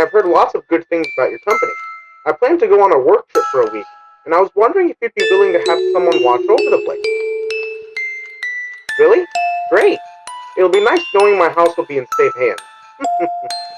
I've heard lots of good things about your company. I plan to go on a work trip for a week, and I was wondering if you'd be willing to have someone watch over the place. Really? Great! It'll be nice knowing my house will be in safe hands.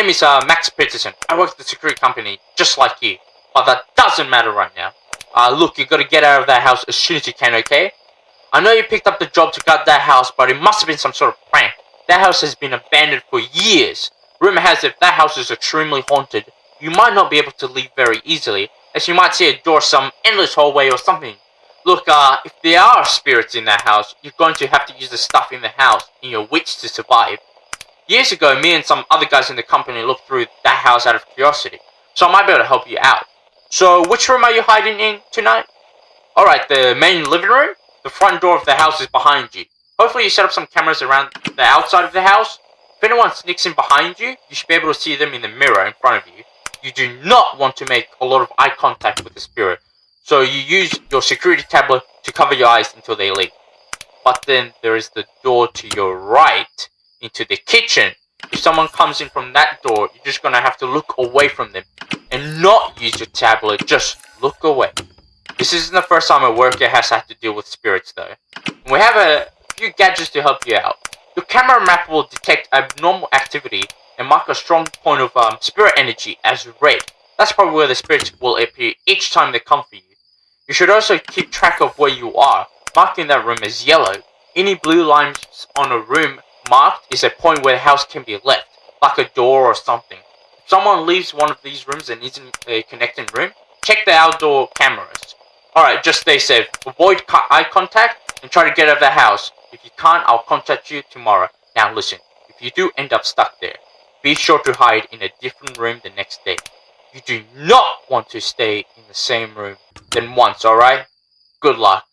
name is, uh, Max Peterson. I work at the security company, just like you. But that doesn't matter right now. Uh, look, you gotta get out of that house as soon as you can, okay? I know you picked up the job to guard that house, but it must have been some sort of prank. That house has been abandoned for years. Rumor has it that house is extremely haunted. You might not be able to leave very easily, as you might see a door some endless hallway or something. Look, uh, if there are spirits in that house, you're going to have to use the stuff in the house in your witch to survive. Years ago, me and some other guys in the company looked through that house out of curiosity, so I might be able to help you out. So, which room are you hiding in tonight? Alright, the main living room? The front door of the house is behind you. Hopefully you set up some cameras around the outside of the house. If anyone sneaks in behind you, you should be able to see them in the mirror in front of you. You do not want to make a lot of eye contact with the spirit, so you use your security tablet to cover your eyes until they leave. But then there is the door to your right into the kitchen. If someone comes in from that door, you're just gonna have to look away from them and not use your tablet, just look away. This isn't the first time a worker has had to deal with spirits though. We have a few gadgets to help you out. Your camera map will detect abnormal activity and mark a strong point of um, spirit energy as red. That's probably where the spirits will appear each time they come for you. You should also keep track of where you are, marking that room as yellow. Any blue lines on a room marked is a point where the house can be left, like a door or something. If someone leaves one of these rooms and isn't a connecting room, check the outdoor cameras. Alright, just stay safe. Avoid eye contact and try to get out of the house. If you can't, I'll contact you tomorrow. Now listen, if you do end up stuck there, be sure to hide in a different room the next day. You do not want to stay in the same room than once, alright? Good luck.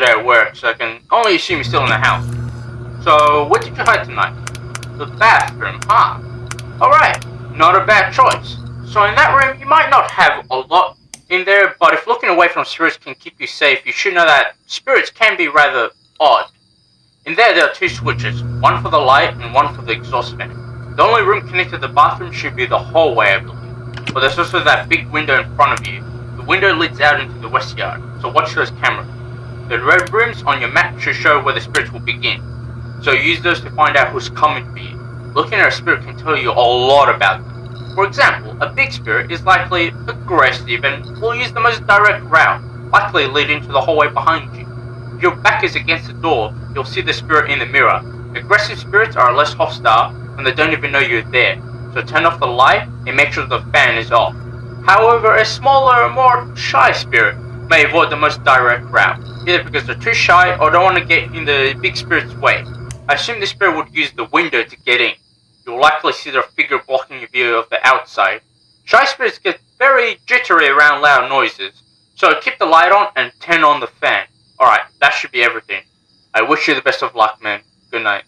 Today at work, so I can only assume you're still in the house. So, where did you hide tonight? The bathroom, huh? Alright, not a bad choice. So in that room, you might not have a lot in there, but if looking away from spirits can keep you safe, you should know that spirits can be rather odd. In there, there are two switches, one for the light and one for the exhaust fan. The only room connected to the bathroom should be the hallway, I believe. But there's also that big window in front of you. The window leads out into the west yard, so watch those cameras. The red rooms on your map should show where the spirits will begin. So use those to find out who's coming for you. Looking at a spirit can tell you a lot about them. For example, a big spirit is likely aggressive and will use the most direct route, likely leading to the hallway behind you. If your back is against the door, you'll see the spirit in the mirror. Aggressive spirits are less hostile and they don't even know you're there, so turn off the light and make sure the fan is off. However, a smaller, more shy spirit may avoid the most direct route, either because they're too shy or don't want to get in the big spirit's way. I assume the spirit would use the window to get in. You'll likely see their figure blocking your view of the outside. Shy spirits get very jittery around loud noises, so keep the light on and turn on the fan. Alright, that should be everything. I wish you the best of luck, man. Good night.